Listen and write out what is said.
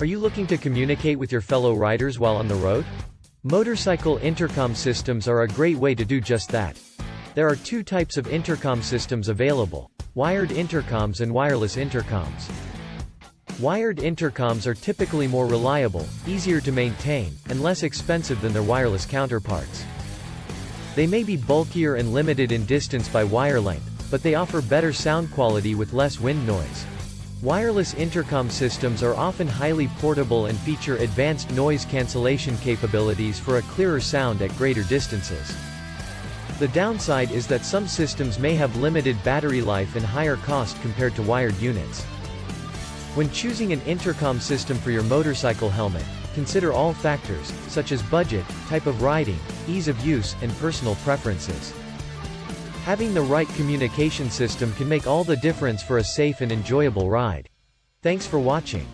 Are you looking to communicate with your fellow riders while on the road? Motorcycle intercom systems are a great way to do just that. There are two types of intercom systems available. Wired intercoms and wireless intercoms. Wired intercoms are typically more reliable, easier to maintain, and less expensive than their wireless counterparts. They may be bulkier and limited in distance by wire length, but they offer better sound quality with less wind noise. Wireless intercom systems are often highly portable and feature advanced noise cancellation capabilities for a clearer sound at greater distances. The downside is that some systems may have limited battery life and higher cost compared to wired units. When choosing an intercom system for your motorcycle helmet, consider all factors, such as budget, type of riding, ease of use, and personal preferences. Having the right communication system can make all the difference for a safe and enjoyable ride. Thanks for watching.